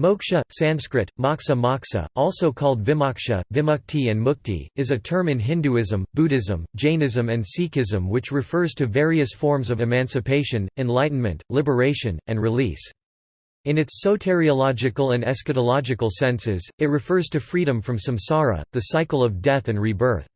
Moksha, Sanskrit, moksha moksha, also called vimoksha, vimukti and mukti, is a term in Hinduism, Buddhism, Jainism and Sikhism which refers to various forms of emancipation, enlightenment, liberation, and release. In its soteriological and eschatological senses, it refers to freedom from samsara, the cycle of death and rebirth.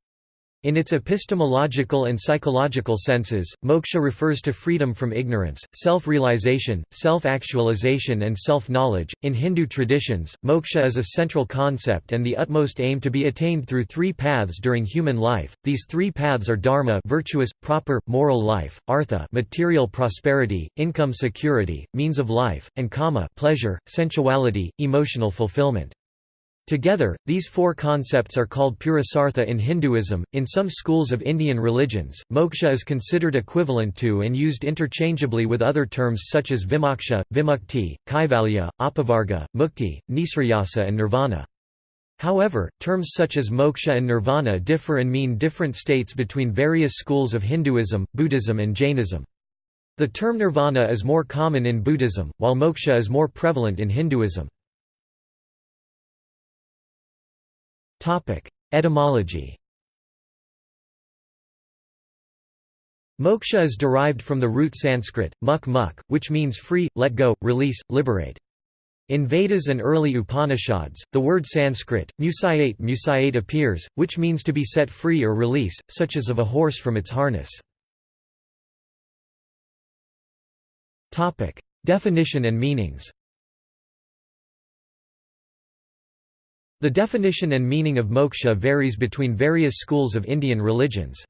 In its epistemological and psychological senses, moksha refers to freedom from ignorance, self realization, self actualization, and self knowledge. In Hindu traditions, moksha is a central concept and the utmost aim to be attained through three paths during human life. These three paths are dharma, virtuous, proper, moral life, artha, material prosperity, income security, means of life, and kama, pleasure, sensuality, emotional fulfillment. Together, these four concepts are called Purusartha in Hinduism. In some schools of Indian religions, moksha is considered equivalent to and used interchangeably with other terms such as vimoksha, vimukti, kaivalya, apavarga, mukti, nisrayasa, and nirvana. However, terms such as moksha and nirvana differ and mean different states between various schools of Hinduism, Buddhism, and Jainism. The term nirvana is more common in Buddhism, while moksha is more prevalent in Hinduism. Etymology Moksha is derived from the root Sanskrit, muk muk, which means free, let go, release, liberate. In Vedas and early Upanishads, the word Sanskrit, musayate musayate appears, which means to be set free or release, such as of a horse from its harness. Definition and meanings The definition and meaning of moksha varies between various schools of Indian religions.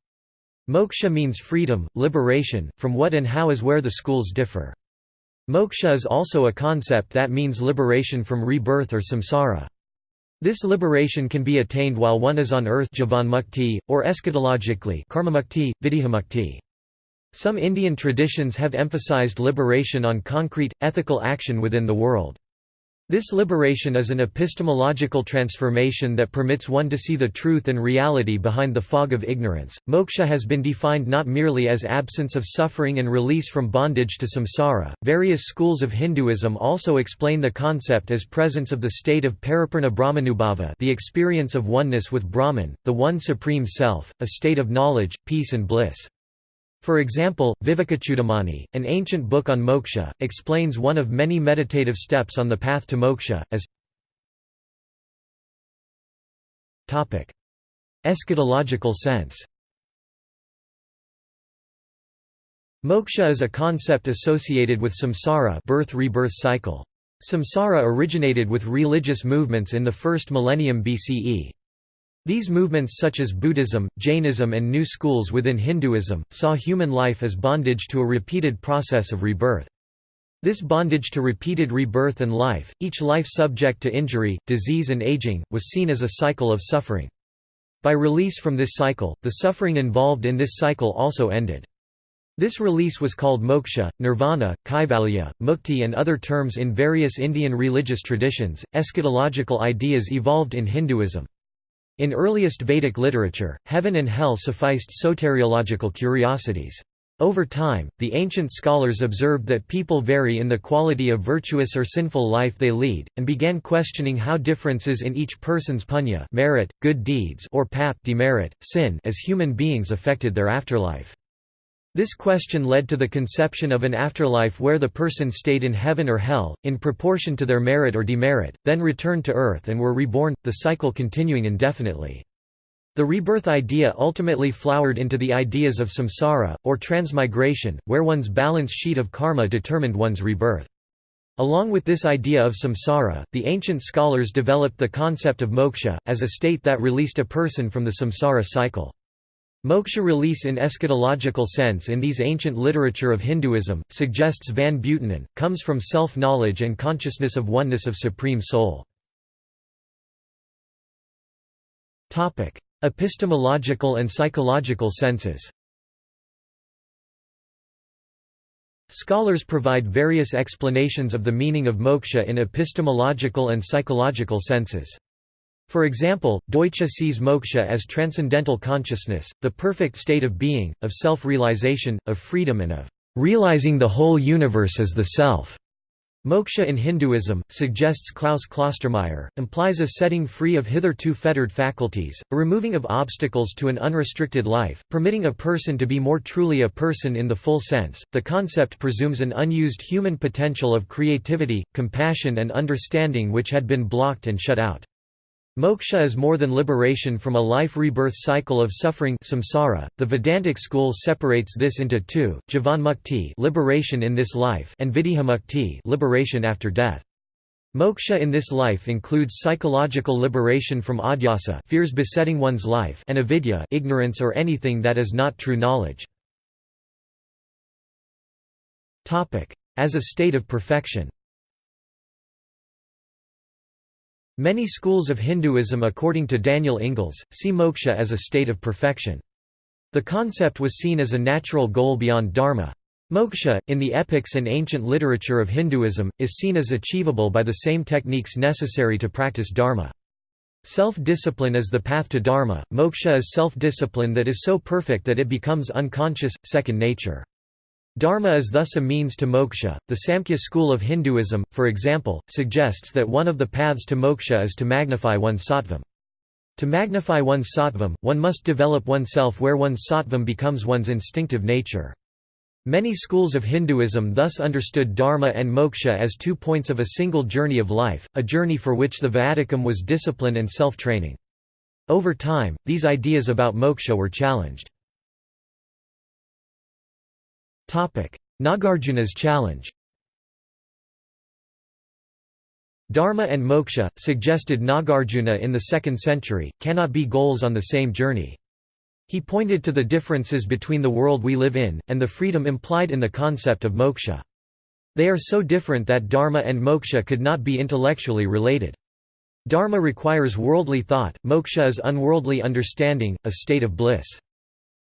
Moksha means freedom, liberation, from what and how is where the schools differ. Moksha is also a concept that means liberation from rebirth or samsara. This liberation can be attained while one is on earth or eschatologically karmamukti, Some Indian traditions have emphasized liberation on concrete, ethical action within the world. This liberation is an epistemological transformation that permits one to see the truth and reality behind the fog of ignorance. Moksha has been defined not merely as absence of suffering and release from bondage to samsara. Various schools of Hinduism also explain the concept as presence of the state of paripurna brahmanubhava, the experience of oneness with Brahman, the one supreme self, a state of knowledge, peace and bliss. For example, Vivekachudamani, an ancient book on moksha, explains one of many meditative steps on the path to moksha, as Eschatological sense Moksha is a concept associated with samsara birth-rebirth cycle. Samsara originated with religious movements in the first millennium BCE. These movements such as Buddhism, Jainism and new schools within Hinduism, saw human life as bondage to a repeated process of rebirth. This bondage to repeated rebirth and life, each life subject to injury, disease and aging, was seen as a cycle of suffering. By release from this cycle, the suffering involved in this cycle also ended. This release was called moksha, nirvana, kaivalya, mukti and other terms in various Indian religious traditions. Eschatological ideas evolved in Hinduism. In earliest Vedic literature, heaven and hell sufficed soteriological curiosities. Over time, the ancient scholars observed that people vary in the quality of virtuous or sinful life they lead, and began questioning how differences in each person's punya merit, good deeds or pap demerit, sin as human beings affected their afterlife. This question led to the conception of an afterlife where the person stayed in heaven or hell, in proportion to their merit or demerit, then returned to earth and were reborn, the cycle continuing indefinitely. The rebirth idea ultimately flowered into the ideas of samsara, or transmigration, where one's balance sheet of karma determined one's rebirth. Along with this idea of samsara, the ancient scholars developed the concept of moksha, as a state that released a person from the samsara cycle. Moksha release in eschatological sense in these ancient literature of Hinduism, suggests Van Buitenen, comes from self-knowledge and consciousness of oneness of Supreme Soul. Epistemological and psychological senses Scholars provide various explanations of the meaning of moksha in epistemological and psychological senses. For example, Deutsch sees moksha as transcendental consciousness, the perfect state of being, of self-realization, of freedom and of realizing the whole universe as the self. Moksha in Hinduism, suggests Klaus Klostermaier, implies a setting free of hitherto fettered faculties, a removing of obstacles to an unrestricted life, permitting a person to be more truly a person in the full sense. The concept presumes an unused human potential of creativity, compassion, and understanding which had been blocked and shut out. Moksha is more than liberation from a life-rebirth cycle of suffering samsara. .The Vedantic school separates this into two, jivanmukti liberation in this life and videhimukti liberation after death. Moksha in this life includes psychological liberation from adhyasa fears besetting one's life and avidya ignorance or anything that is not true knowledge. As a state of perfection Many schools of Hinduism according to Daniel Ingalls, see moksha as a state of perfection. The concept was seen as a natural goal beyond dharma. Moksha, in the epics and ancient literature of Hinduism, is seen as achievable by the same techniques necessary to practice dharma. Self-discipline is the path to dharma, moksha is self-discipline that is so perfect that it becomes unconscious, second nature. Dharma is thus a means to moksha. The Samkhya school of Hinduism, for example, suggests that one of the paths to moksha is to magnify one's sattvam. To magnify one's sattvam, one must develop oneself where one's sattvam becomes one's instinctive nature. Many schools of Hinduism thus understood dharma and moksha as two points of a single journey of life, a journey for which the viaticum was discipline and self-training. Over time, these ideas about moksha were challenged. Nagarjuna's challenge Dharma and moksha, suggested Nagarjuna in the 2nd century, cannot be goals on the same journey. He pointed to the differences between the world we live in, and the freedom implied in the concept of moksha. They are so different that dharma and moksha could not be intellectually related. Dharma requires worldly thought, moksha is unworldly understanding, a state of bliss.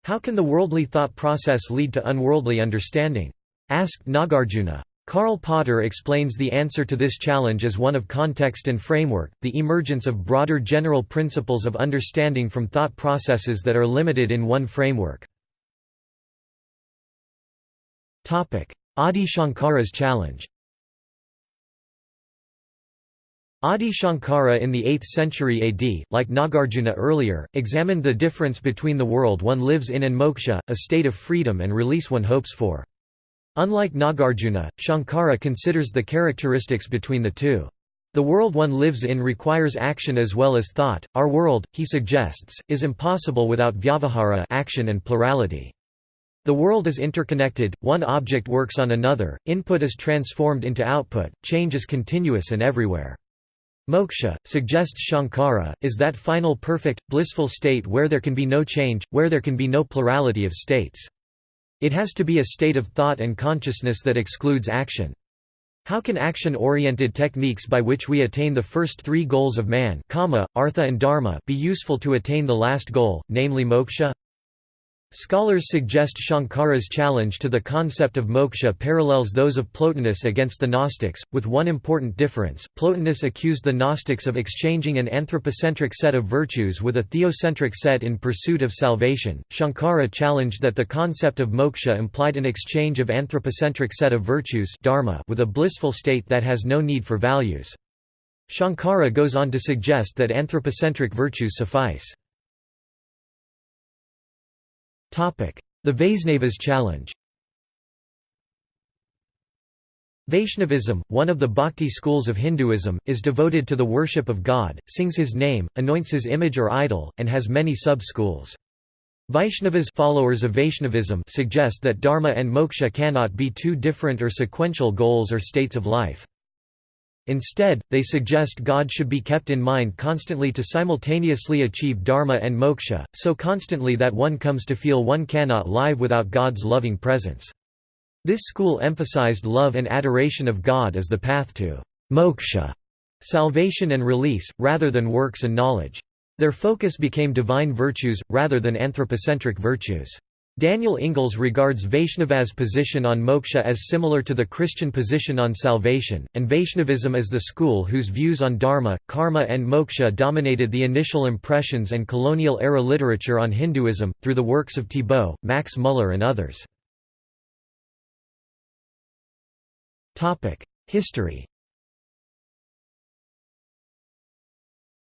How can the worldly thought process lead to unworldly understanding? asked Nagarjuna. Karl Potter explains the answer to this challenge as one of context and framework, the emergence of broader general principles of understanding from thought processes that are limited in one framework. Adi Shankara's challenge Adi Shankara in the 8th century AD, like Nagarjuna earlier, examined the difference between the world one lives in and moksha, a state of freedom and release one hopes for. Unlike Nagarjuna, Shankara considers the characteristics between the two. The world one lives in requires action as well as thought. Our world, he suggests, is impossible without vyavahara action and plurality. The world is interconnected, one object works on another, input is transformed into output, change is continuous and everywhere. Moksha, suggests Shankara, is that final perfect, blissful state where there can be no change, where there can be no plurality of states. It has to be a state of thought and consciousness that excludes action. How can action-oriented techniques by which we attain the first three goals of man artha and dharma be useful to attain the last goal, namely moksha? Scholars suggest Shankara's challenge to the concept of moksha parallels those of Plotinus against the Gnostics, with one important difference. Plotinus accused the Gnostics of exchanging an anthropocentric set of virtues with a theocentric set in pursuit of salvation. Shankara challenged that the concept of moksha implied an exchange of anthropocentric set of virtues dharma with a blissful state that has no need for values. Shankara goes on to suggest that anthropocentric virtues suffice. The Vaisnavas challenge Vaishnavism, one of the bhakti schools of Hinduism, is devoted to the worship of God, sings his name, anoints his image or idol, and has many sub-schools. Vaishnavas followers of Vaishnavism suggest that dharma and moksha cannot be two different or sequential goals or states of life. Instead, they suggest God should be kept in mind constantly to simultaneously achieve dharma and moksha, so constantly that one comes to feel one cannot live without God's loving presence. This school emphasized love and adoration of God as the path to moksha, salvation and release, rather than works and knowledge. Their focus became divine virtues, rather than anthropocentric virtues. Daniel Ingalls regards Vaishnava's position on moksha as similar to the Christian position on salvation, and Vaishnavism as the school whose views on dharma, karma and moksha dominated the initial impressions and colonial-era literature on Hinduism, through the works of Thibaut, Max Muller and others. History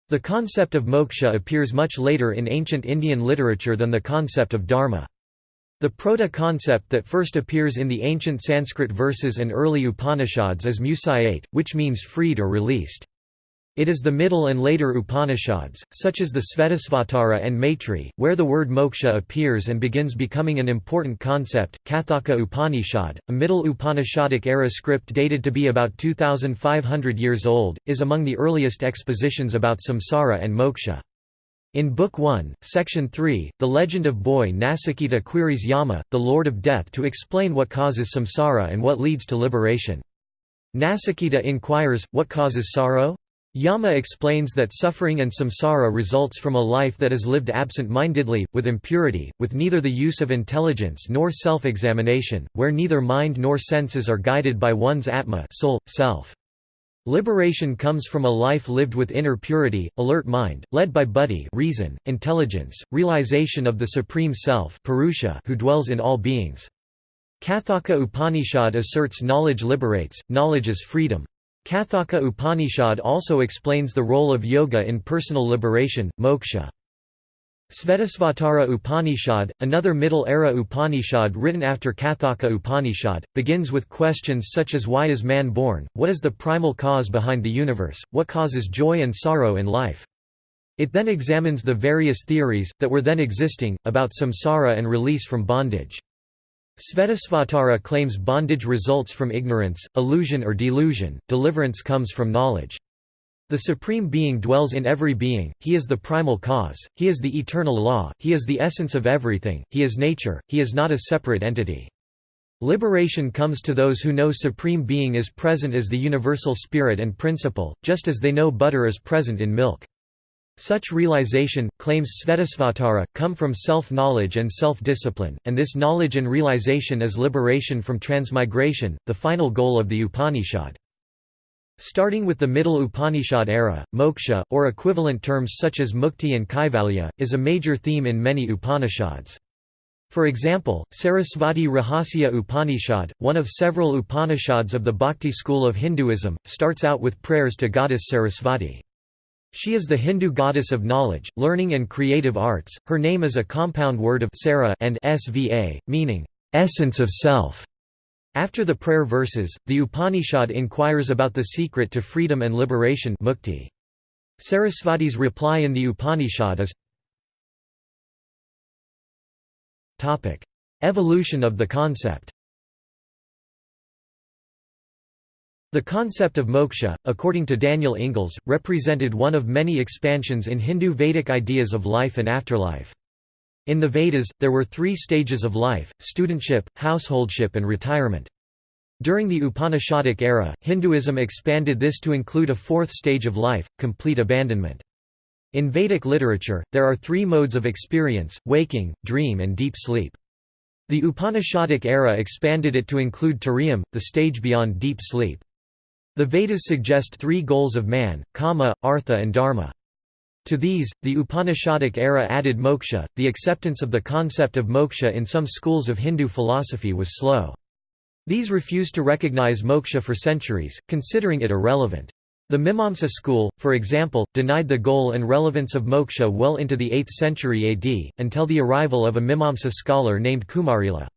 The concept of moksha appears much later in ancient Indian literature than the concept of dharma. The proto-concept that first appears in the ancient Sanskrit verses and early Upanishads is musyate, which means freed or released. It is the middle and later Upanishads, such as the Svetasvatara and Maitri, where the word moksha appears and begins becoming an important concept. Kathaka Upanishad, a middle Upanishadic era script dated to be about 2,500 years old, is among the earliest expositions about samsara and moksha. In Book 1, Section 3, the legend of boy Nasikita queries Yama, the Lord of Death to explain what causes samsara and what leads to liberation. Nasikita inquires, what causes sorrow? Yama explains that suffering and samsara results from a life that is lived absent-mindedly, with impurity, with neither the use of intelligence nor self-examination, where neither mind nor senses are guided by one's atma soul, self. Liberation comes from a life lived with inner purity, alert mind, led by buddhi reason, intelligence, realization of the Supreme Self Purusha who dwells in all beings. Kathaka Upanishad asserts knowledge liberates, knowledge is freedom. Kathaka Upanishad also explains the role of yoga in personal liberation, moksha. Svetasvatara Upanishad, another Middle-era Upanishad written after Kathaka Upanishad, begins with questions such as why is man born, what is the primal cause behind the universe, what causes joy and sorrow in life. It then examines the various theories, that were then existing, about samsara and release from bondage. Svetasvatara claims bondage results from ignorance, illusion or delusion, deliverance comes from knowledge. The Supreme Being dwells in every being, He is the primal cause, He is the eternal law, He is the essence of everything, He is nature, He is not a separate entity. Liberation comes to those who know Supreme Being is present as the universal spirit and principle, just as they know butter is present in milk. Such realization, claims Svetasvatara, come from self-knowledge and self-discipline, and this knowledge and realization is liberation from transmigration, the final goal of the Upanishad. Starting with the Middle Upanishad era, moksha, or equivalent terms such as mukti and kaivalya, is a major theme in many Upanishads. For example, Sarasvati Rahasya Upanishad, one of several Upanishads of the Bhakti school of Hinduism, starts out with prayers to goddess Sarasvati. She is the Hindu goddess of knowledge, learning and creative arts. Her name is a compound word of Sara and sva, meaning essence of self. After the prayer verses, the Upanishad inquires about the secret to freedom and liberation mukti. Sarasvati's reply in the Upanishad is Evolution of the concept The concept of moksha, according to Daniel Ingalls, represented one of many expansions in Hindu Vedic ideas of life and afterlife. In the Vedas, there were three stages of life, studentship, householdship and retirement. During the Upanishadic era, Hinduism expanded this to include a fourth stage of life, complete abandonment. In Vedic literature, there are three modes of experience, waking, dream and deep sleep. The Upanishadic era expanded it to include Turiyam, the stage beyond deep sleep. The Vedas suggest three goals of man, kama, artha and dharma. To these, the Upanishadic era added moksha. The acceptance of the concept of moksha in some schools of Hindu philosophy was slow. These refused to recognize moksha for centuries, considering it irrelevant. The Mimamsa school, for example, denied the goal and relevance of moksha well into the 8th century AD, until the arrival of a Mimamsa scholar named Kumarila.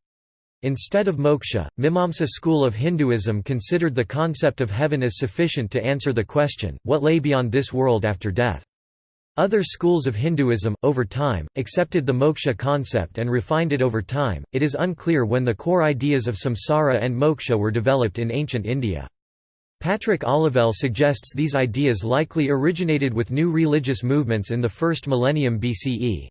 Instead of moksha, Mimamsa school of Hinduism considered the concept of heaven as sufficient to answer the question, what lay beyond this world after death. Other schools of Hinduism, over time, accepted the moksha concept and refined it over time. It is unclear when the core ideas of samsara and moksha were developed in ancient India. Patrick Olivelle suggests these ideas likely originated with new religious movements in the first millennium BCE.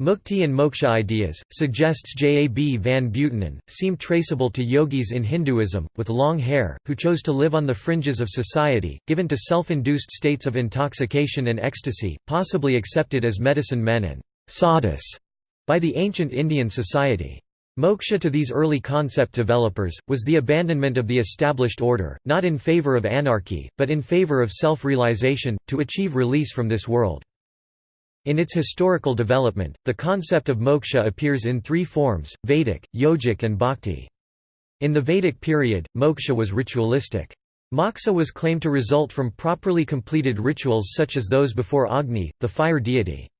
Mukti and moksha ideas, suggests J. A. B. van Buitenen, seem traceable to yogis in Hinduism, with long hair, who chose to live on the fringes of society, given to self-induced states of intoxication and ecstasy, possibly accepted as medicine men and sadhus by the ancient Indian society. Moksha to these early concept developers, was the abandonment of the established order, not in favor of anarchy, but in favor of self-realization, to achieve release from this world. In its historical development, the concept of moksha appears in three forms, Vedic, yogic and bhakti. In the Vedic period, moksha was ritualistic. Moksha was claimed to result from properly completed rituals such as those before Agni, the fire deity.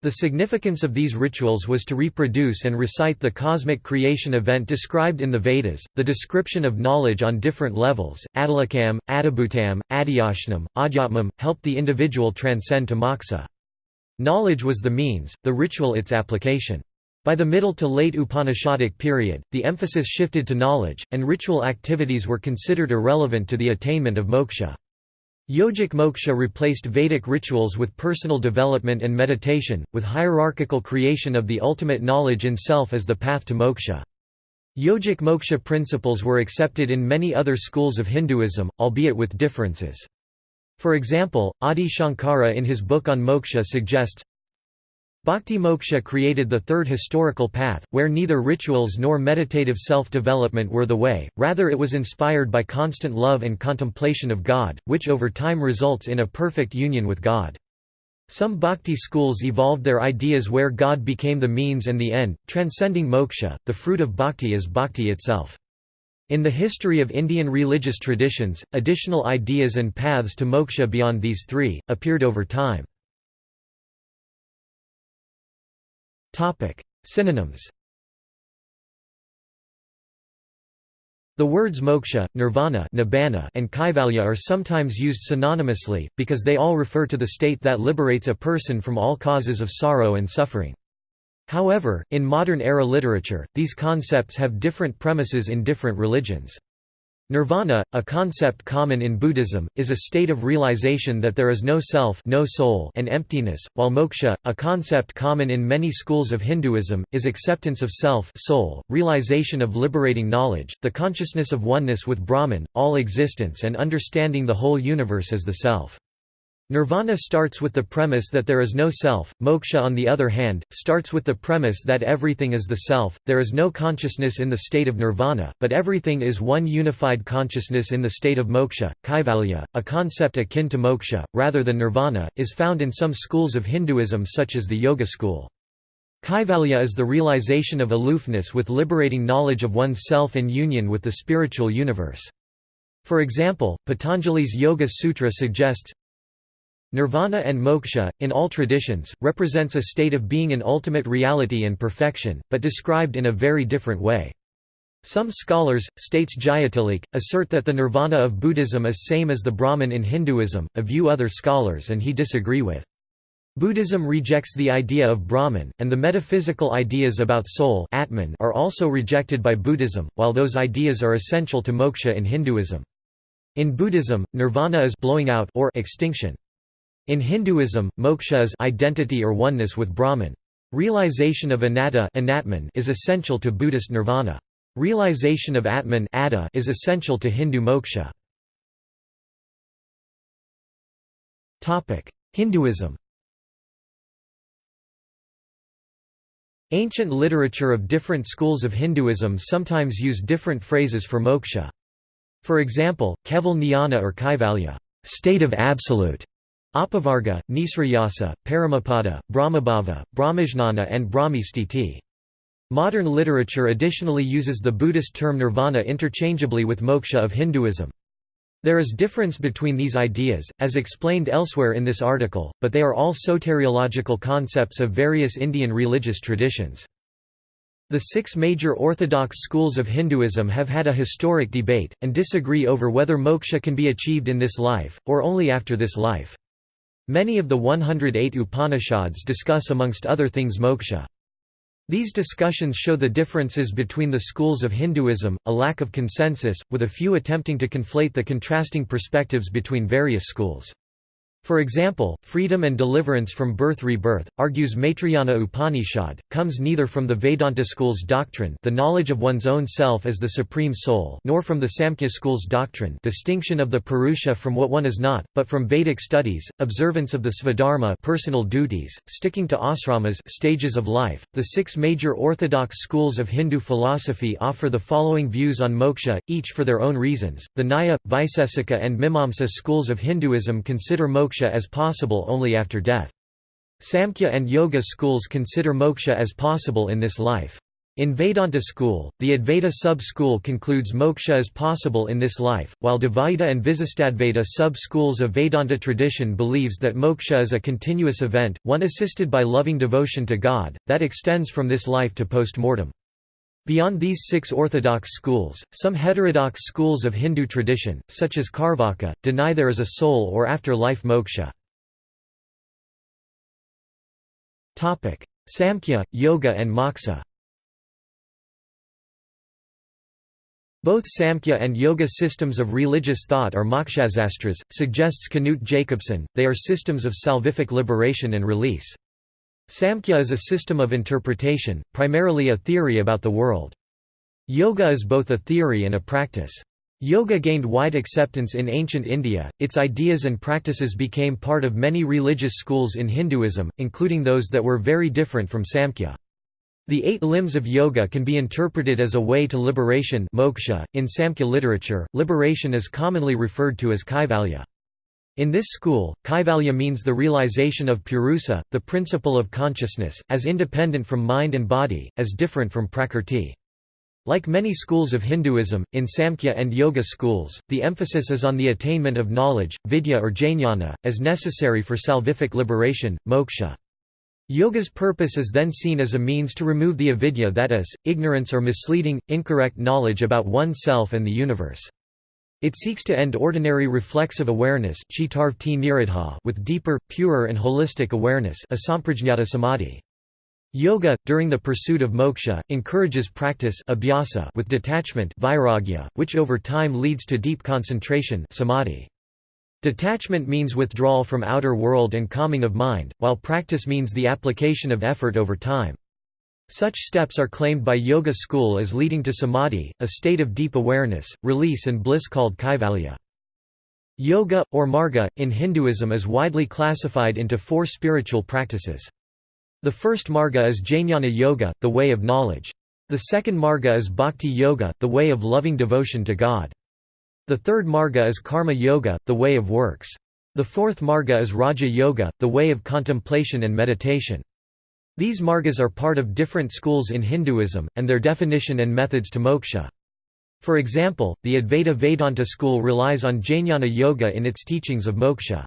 The significance of these rituals was to reproduce and recite the cosmic creation event described in the Vedas. The description of knowledge on different levels, Adilakam, Adibhutam, Adhyashanam, Adhyatmam, helped the individual transcend to moksha. Knowledge was the means, the ritual its application. By the middle to late Upanishadic period, the emphasis shifted to knowledge, and ritual activities were considered irrelevant to the attainment of moksha. Yogic moksha replaced Vedic rituals with personal development and meditation, with hierarchical creation of the ultimate knowledge in self as the path to moksha. Yogic moksha principles were accepted in many other schools of Hinduism, albeit with differences. For example, Adi Shankara in his book on moksha suggests, Bhakti moksha created the third historical path, where neither rituals nor meditative self-development were the way, rather it was inspired by constant love and contemplation of God, which over time results in a perfect union with God. Some bhakti schools evolved their ideas where God became the means and the end, transcending moksha. The fruit of bhakti is bhakti itself. In the history of Indian religious traditions, additional ideas and paths to moksha beyond these three, appeared over time. Synonyms. The words moksha, nirvana nibbana and kaivalya are sometimes used synonymously, because they all refer to the state that liberates a person from all causes of sorrow and suffering. However, in modern-era literature, these concepts have different premises in different religions. Nirvana, a concept common in Buddhism, is a state of realization that there is no self no soul and emptiness, while moksha, a concept common in many schools of Hinduism, is acceptance of self soul, realization of liberating knowledge, the consciousness of oneness with Brahman, all existence and understanding the whole universe as the self. Nirvana starts with the premise that there is no self, moksha on the other hand, starts with the premise that everything is the self, there is no consciousness in the state of nirvana, but everything is one unified consciousness in the state of moksha. Kaivalya, a concept akin to moksha, rather than nirvana, is found in some schools of Hinduism such as the Yoga school. Kaivalya is the realization of aloofness with liberating knowledge of one's self and union with the spiritual universe. For example, Patanjali's Yoga Sutra suggests, Nirvana and moksha, in all traditions, represents a state of being in ultimate reality and perfection, but described in a very different way. Some scholars, states Jayatilleke, assert that the nirvana of Buddhism is same as the Brahman in Hinduism, a view other scholars and he disagree with. Buddhism rejects the idea of Brahman, and the metaphysical ideas about soul Atman are also rejected by Buddhism, while those ideas are essential to moksha in Hinduism. In Buddhism, nirvana is blowing out or extinction. In Hinduism, moksha is identity or oneness with Brahman. Realization of anatta is essential to Buddhist nirvana. Realization of Atman is essential to Hindu moksha. Hinduism Ancient literature of different schools of Hinduism sometimes use different phrases for moksha. For example, Keval Jnana or Kaivalya state of absolute", Apavarga, Nisrayasa, Paramapada, Brahmabhava, Brahmajnana and Brahmistiti. Modern literature additionally uses the Buddhist term nirvana interchangeably with moksha of Hinduism. There is difference between these ideas, as explained elsewhere in this article, but they are all soteriological concepts of various Indian religious traditions. The six major orthodox schools of Hinduism have had a historic debate, and disagree over whether moksha can be achieved in this life, or only after this life. Many of the 108 Upanishads discuss amongst other things moksha. These discussions show the differences between the schools of Hinduism, a lack of consensus, with a few attempting to conflate the contrasting perspectives between various schools. For example, freedom and deliverance from birth-rebirth, argues Maitrayana Upanishad, comes neither from the Vedanta school's doctrine the knowledge of one's own self as the supreme soul nor from the Samkhya school's doctrine distinction of the Purusha from what one is not, but from Vedic studies, observance of the Svadharma personal duties, sticking to asramas stages of life. The six major orthodox schools of Hindu philosophy offer the following views on moksha, each for their own reasons. The Nyaya, Vaisesika and Mimamsa schools of Hinduism consider moksha moksha as possible only after death. Samkhya and Yoga schools consider moksha as possible in this life. In Vedanta school, the Advaita sub-school concludes moksha is possible in this life, while Dvaita and Visistadvaita sub-schools of Vedanta tradition believes that moksha is a continuous event, one assisted by loving devotion to God, that extends from this life to post-mortem. Beyond these six orthodox schools, some heterodox schools of Hindu tradition, such as Karvaka, deny there is a soul or after-life moksha. Samkhya, Yoga and Moksha Both Samkhya and Yoga systems of religious thought are mokshasastras, suggests Knut Jacobsen, they are systems of salvific liberation and release. Samkhya is a system of interpretation, primarily a theory about the world. Yoga is both a theory and a practice. Yoga gained wide acceptance in ancient India, its ideas and practices became part of many religious schools in Hinduism, including those that were very different from Samkhya. The eight limbs of yoga can be interpreted as a way to liberation moksha. .In Samkhya literature, liberation is commonly referred to as kaivalya. In this school, kaivalya means the realization of purusa, the principle of consciousness, as independent from mind and body, as different from prakrti. Like many schools of Hinduism, in Samkhya and Yoga schools, the emphasis is on the attainment of knowledge, vidya or jnana, as necessary for salvific liberation, moksha. Yoga's purpose is then seen as a means to remove the avidya that is, ignorance or misleading, incorrect knowledge about oneself and the universe. It seeks to end ordinary reflexive awareness with deeper, purer and holistic awareness samadhi. Yoga, during the pursuit of moksha, encourages practice with detachment which over time leads to deep concentration samadhi. Detachment means withdrawal from outer world and calming of mind, while practice means the application of effort over time. Such steps are claimed by yoga school as leading to samadhi, a state of deep awareness, release and bliss called kaivalya. Yoga, or marga, in Hinduism is widely classified into four spiritual practices. The first marga is jnana yoga, the way of knowledge. The second marga is bhakti yoga, the way of loving devotion to God. The third marga is karma yoga, the way of works. The fourth marga is raja yoga, the way of contemplation and meditation. These margas are part of different schools in Hinduism, and their definition and methods to moksha. For example, the Advaita Vedanta school relies on Jnana Yoga in its teachings of moksha.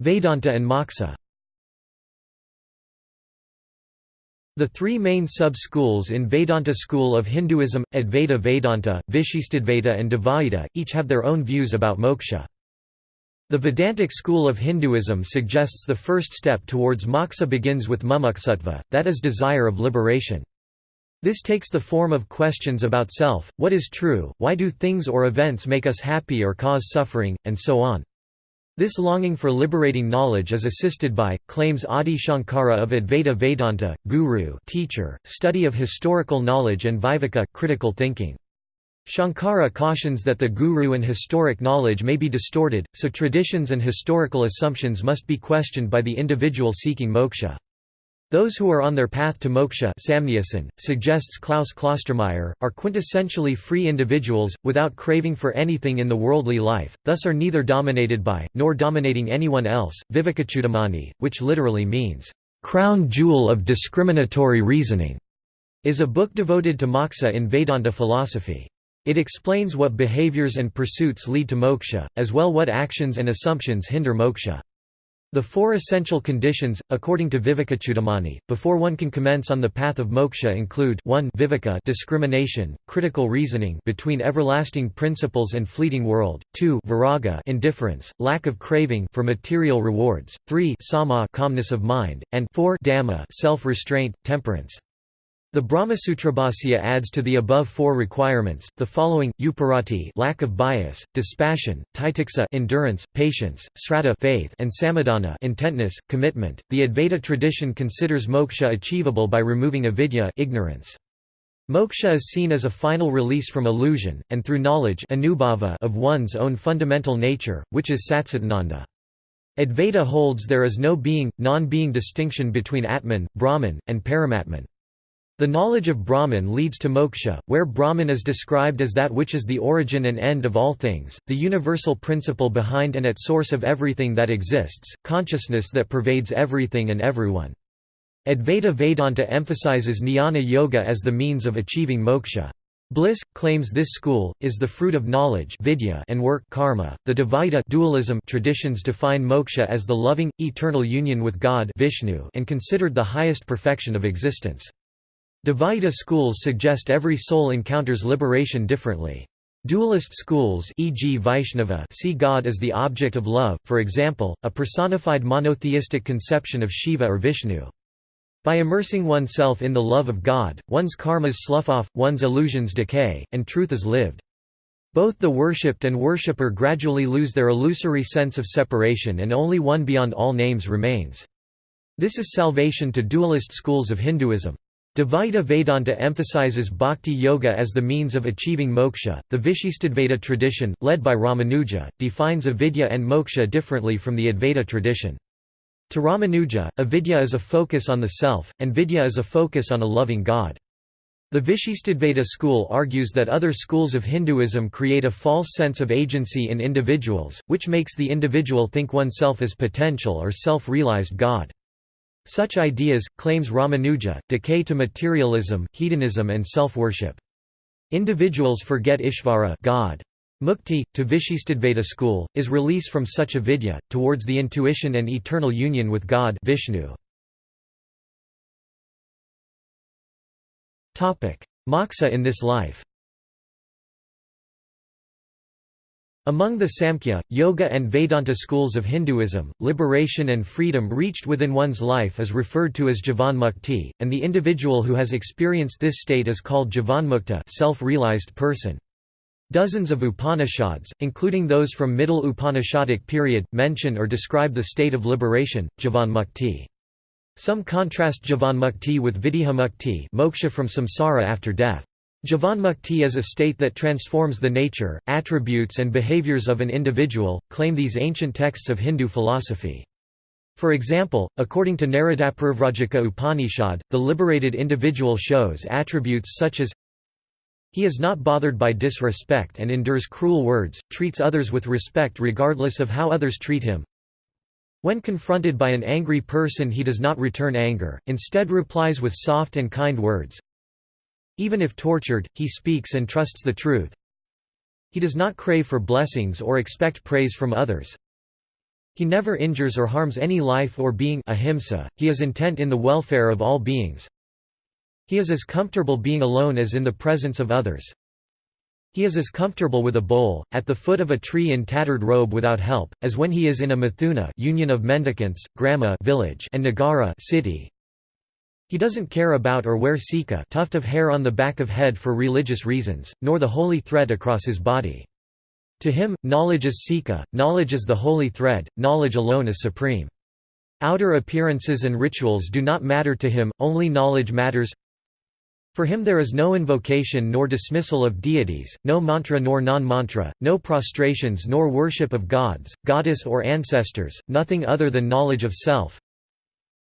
Vedanta and Moksha The three main sub-schools in Vedanta school of Hinduism, Advaita Vedanta, Vishistadvaita and Dvaita, each have their own views about moksha. The Vedantic school of Hinduism suggests the first step towards moksha begins with mumuksutva, that is desire of liberation. This takes the form of questions about self, what is true, why do things or events make us happy or cause suffering, and so on. This longing for liberating knowledge is assisted by, claims Adi Shankara of Advaita Vedanta, guru teacher, study of historical knowledge and viveka critical thinking. Shankara cautions that the guru and historic knowledge may be distorted, so traditions and historical assumptions must be questioned by the individual seeking moksha. Those who are on their path to moksha suggests Klaus Klostermaier, are quintessentially free individuals, without craving for anything in the worldly life, thus are neither dominated by, nor dominating anyone else. Vivekachudamani, which literally means, crown jewel of discriminatory reasoning, is a book devoted to moksha in Vedanta philosophy. It explains what behaviors and pursuits lead to moksha, as well what actions and assumptions hinder moksha. The four essential conditions, according to Vivekachudamani, before one can commence on the path of moksha include 1 viveka discrimination, critical reasoning between everlasting principles and fleeting world, 2 viraga indifference, lack of craving for material rewards, 3 sama calmness of mind, and 4 dama self-restraint, temperance. The Brahmasutrabhasya adds to the above four requirements, the following, uparati lack of bias, dispassion, titiksa endurance, patience, sraddha faith, and samadhana intentness, commitment. The Advaita tradition considers moksha achievable by removing avidya ignorance. Moksha is seen as a final release from illusion, and through knowledge of one's own fundamental nature, which is satchitananda. Advaita holds there is no being, non-being distinction between Atman, Brahman, and Paramatman. The knowledge of Brahman leads to moksha, where Brahman is described as that which is the origin and end of all things, the universal principle behind and at source of everything that exists, consciousness that pervades everything and everyone. Advaita Vedanta emphasizes jnana yoga as the means of achieving moksha. Bliss claims this school is the fruit of knowledge vidya and work karma. The Dvaita dualism traditions define moksha as the loving eternal union with God Vishnu and considered the highest perfection of existence. Dvaita schools suggest every soul encounters liberation differently. Dualist schools e.g. Vaishnava see God as the object of love, for example, a personified monotheistic conception of Shiva or Vishnu. By immersing oneself in the love of God, one's karmas slough off, one's illusions decay, and truth is lived. Both the worshipped and worshipper gradually lose their illusory sense of separation and only one beyond all names remains. This is salvation to dualist schools of Hinduism. Dvaita Vedanta emphasizes bhakti yoga as the means of achieving moksha. The Vishistadvaita tradition, led by Ramanuja, defines avidya and moksha differently from the Advaita tradition. To Ramanuja, avidya is a focus on the self, and vidya is a focus on a loving God. The Vishistadvaita school argues that other schools of Hinduism create a false sense of agency in individuals, which makes the individual think oneself as potential or self-realized God. Such ideas, claims Ramanuja, decay to materialism, hedonism and self-worship. Individuals forget Ishvara God. Mukti, to Vishistadvaita school, is release from such avidya, towards the intuition and eternal union with God Vishnu. Moksha in this life Among the Samkhya, Yoga and Vedanta schools of Hinduism, liberation and freedom reached within one's life is referred to as Jivanmukti, and the individual who has experienced this state is called Jivanmukta self-realized person. Dozens of Upanishads, including those from Middle Upanishadic period, mention or describe the state of liberation, Jivanmukti. Some contrast Jivanmukti with Videhamukti moksha from samsara after death. Jivanmukti is a state that transforms the nature, attributes and behaviors of an individual, claim these ancient texts of Hindu philosophy. For example, according to Naradaparivrajaka Upanishad, the liberated individual shows attributes such as he is not bothered by disrespect and endures cruel words, treats others with respect regardless of how others treat him. When confronted by an angry person he does not return anger, instead replies with soft and kind words. Even if tortured, he speaks and trusts the truth. He does not crave for blessings or expect praise from others. He never injures or harms any life or being ahimsa, he is intent in the welfare of all beings. He is as comfortable being alone as in the presence of others. He is as comfortable with a bowl, at the foot of a tree in tattered robe without help, as when he is in a mithuna union of mendicants, grama village and nagara city. He doesn't care about or wear sika tuft of hair on the back of head for religious reasons, nor the holy thread across his body. To him, knowledge is sika, knowledge is the holy thread, knowledge alone is supreme. Outer appearances and rituals do not matter to him, only knowledge matters for him there is no invocation nor dismissal of deities, no mantra nor non-mantra, no prostrations nor worship of gods, goddess or ancestors, nothing other than knowledge of self.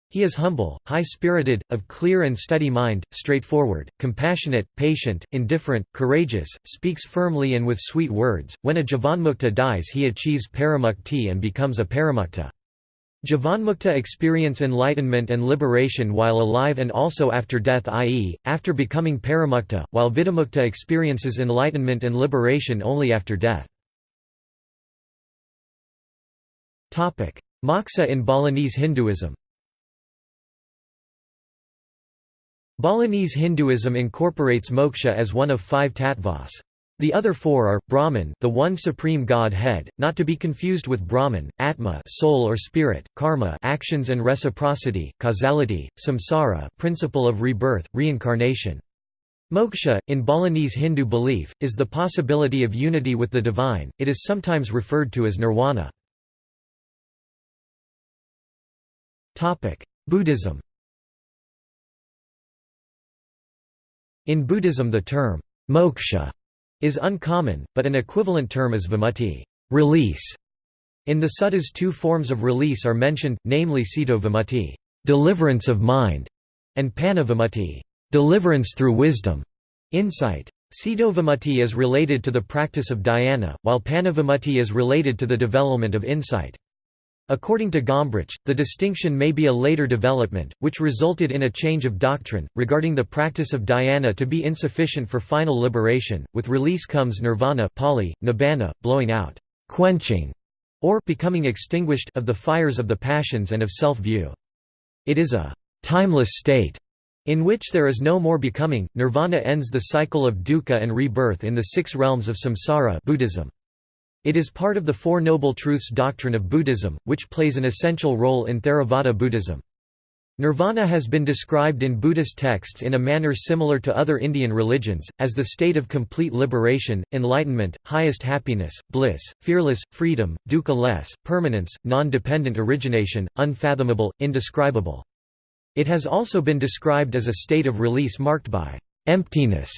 He is humble, high-spirited, of clear and steady mind, straightforward, compassionate, patient, indifferent, courageous, speaks firmly and with sweet words. When a Jivanmukta dies he achieves paramukti and becomes a paramukta. Jivanmukta experience enlightenment and liberation while alive and also after death i.e., after becoming paramukta, while vidamukta experiences enlightenment and liberation only after death. Moksha in Balinese Hinduism Balinese Hinduism incorporates moksha as one of five tattvas. The other four are, Brahman the one supreme God-head, not to be confused with Brahman, Atma soul or spirit, Karma actions and reciprocity, causality, Samsara principle of rebirth, reincarnation. Moksha, in Balinese Hindu belief, is the possibility of unity with the divine, it is sometimes referred to as nirvana. Topic: Buddhism In Buddhism the term, moksha is uncommon, but an equivalent term is vimutti release". In the suttas two forms of release are mentioned, namely ceto vimutti deliverance of mind", and panna vimutti deliverance through wisdom, insight. Vimutti is related to the practice of dhyana, while panna is related to the development of insight. According to Gombrich, the distinction may be a later development, which resulted in a change of doctrine, regarding the practice of dhyana to be insufficient for final liberation. With release comes nirvana Pali, nibbana, blowing out, quenching, or becoming extinguished of the fires of the passions and of self-view. It is a timeless state in which there is no more becoming. Nirvana ends the cycle of dukkha and rebirth in the six realms of samsara Buddhism. It is part of the Four Noble Truths doctrine of Buddhism, which plays an essential role in Theravada Buddhism. Nirvana has been described in Buddhist texts in a manner similar to other Indian religions, as the state of complete liberation, enlightenment, highest happiness, bliss, fearless, freedom, dukkha-less, permanence, non-dependent origination, unfathomable, indescribable. It has also been described as a state of release marked by emptiness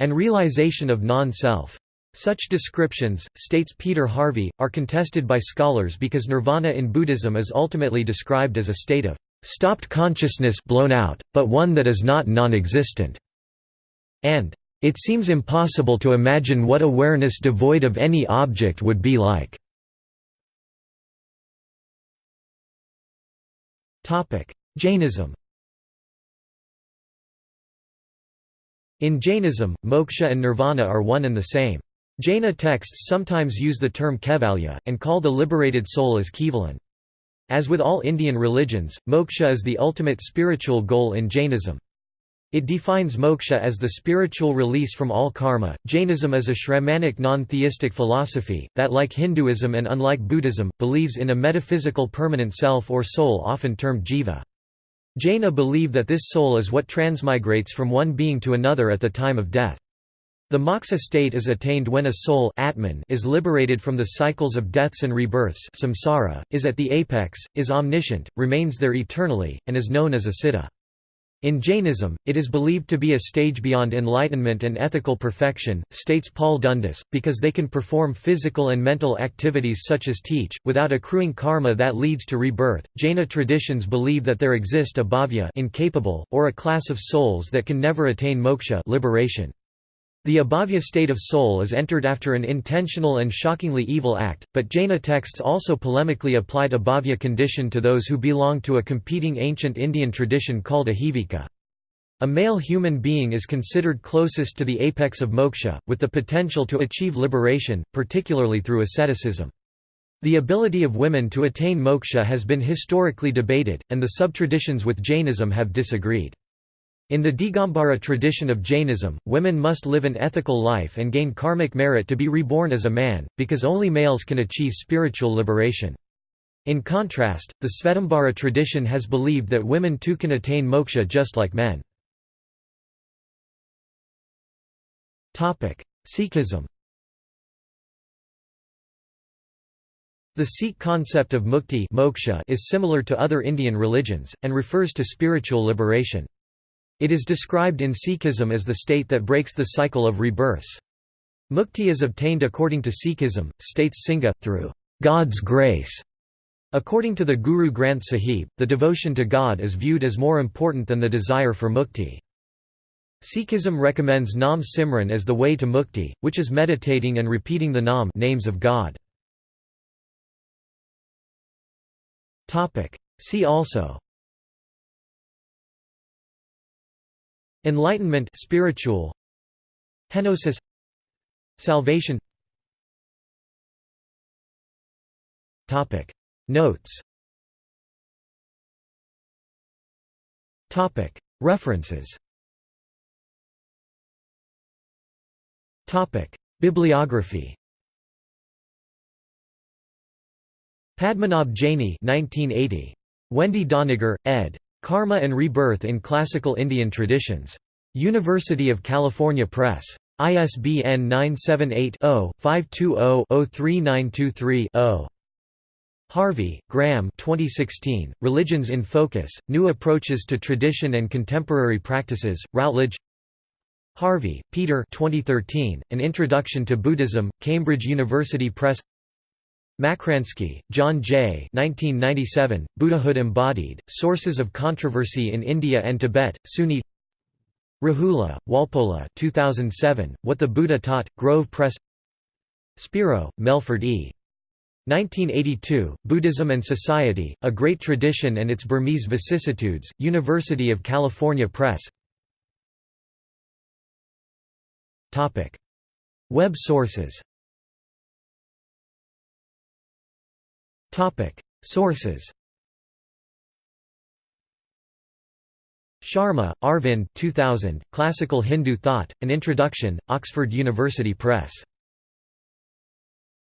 and realization of non-self. Such descriptions, states Peter Harvey, are contested by scholars because nirvana in Buddhism is ultimately described as a state of stopped consciousness blown out, but one that is not non-existent, and it seems impossible to imagine what awareness devoid of any object would be like. Jainism In Jainism, moksha and nirvana are one and the same. Jaina texts sometimes use the term kaivalya, and call the liberated soul as Kevalin. As with all Indian religions, moksha is the ultimate spiritual goal in Jainism. It defines moksha as the spiritual release from all karma. Jainism is a Shramanic non theistic philosophy, that, like Hinduism and unlike Buddhism, believes in a metaphysical permanent self or soul often termed jiva. Jaina believe that this soul is what transmigrates from one being to another at the time of death. The moksha state is attained when a soul Atman is liberated from the cycles of deaths and rebirths samsara, is at the apex, is omniscient, remains there eternally, and is known as a siddha. In Jainism, it is believed to be a stage beyond enlightenment and ethical perfection, states Paul Dundas, because they can perform physical and mental activities such as teach, without accruing karma that leads to rebirth. Jaina traditions believe that there exist abhavya incapable, or a class of souls that can never attain moksha liberation. The abhavya state of soul is entered after an intentional and shockingly evil act, but Jaina texts also polemically applied abhavya condition to those who belong to a competing ancient Indian tradition called Ajivika. A male human being is considered closest to the apex of moksha, with the potential to achieve liberation, particularly through asceticism. The ability of women to attain moksha has been historically debated, and the subtraditions with Jainism have disagreed. In the Digambara tradition of Jainism, women must live an ethical life and gain karmic merit to be reborn as a man, because only males can achieve spiritual liberation. In contrast, the Svetambara tradition has believed that women too can attain moksha just like men. Sikhism The Sikh concept of mukti moksha is similar to other Indian religions, and refers to spiritual liberation. It is described in Sikhism as the state that breaks the cycle of rebirths. Mukti is obtained according to Sikhism, states Singha, through God's grace. According to the Guru Granth Sahib, the devotion to God is viewed as more important than the desire for mukti. Sikhism recommends Nam Simran as the way to mukti, which is meditating and repeating the Nam names of God. See also Enlightenment spiritual Henosis Salvation. Topic. Notes. Topic. References. Topic. Bibliography. Padmanabh Jaini 1980 Wendy Doniger, ed. Karma and Rebirth in Classical Indian Traditions. University of California Press. ISBN 978-0-520-03923-0. Harvey, Graham. 2016, Religions in Focus, New Approaches to Tradition and Contemporary Practices, Routledge. Harvey, Peter. 2013, An Introduction to Buddhism, Cambridge University Press. Makransky, John J. 1997, Buddhahood Embodied, Sources of Controversy in India and Tibet, SUNY Rahula, Walpola 2007, What the Buddha Taught, Grove Press. Spiro, Melford E. 1982, Buddhism and Society, A Great Tradition and Its Burmese Vicissitudes, University of California Press. Web sources. Sources Sharma, Arvind 2000, Classical Hindu Thought, An Introduction, Oxford University Press